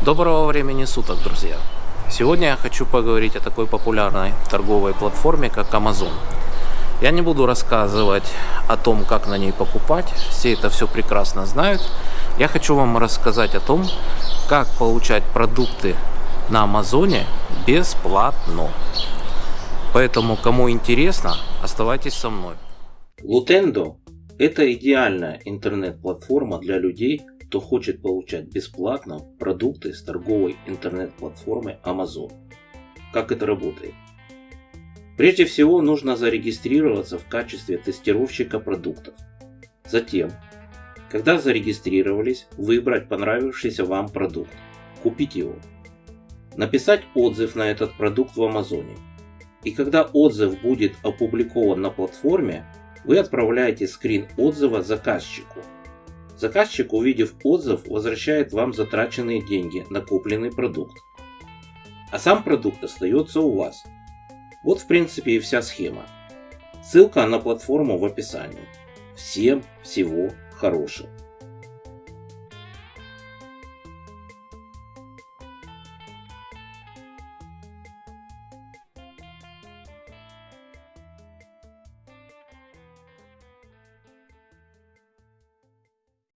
Доброго времени суток, друзья! Сегодня я хочу поговорить о такой популярной торговой платформе, как Amazon. Я не буду рассказывать о том, как на ней покупать, все это все прекрасно знают. Я хочу вам рассказать о том, как получать продукты на Амазоне бесплатно. Поэтому, кому интересно, оставайтесь со мной. Lutendo – это идеальная интернет-платформа для людей, кто хочет получать бесплатно продукты с торговой интернет-платформы Amazon. Как это работает? Прежде всего нужно зарегистрироваться в качестве тестировщика продуктов. Затем, когда зарегистрировались, выбрать понравившийся вам продукт, купить его. Написать отзыв на этот продукт в Амазоне. И когда отзыв будет опубликован на платформе, вы отправляете скрин отзыва заказчику – Заказчик, увидев отзыв, возвращает вам затраченные деньги на купленный продукт. А сам продукт остается у вас. Вот в принципе и вся схема. Ссылка на платформу в описании. Всем всего хорошего.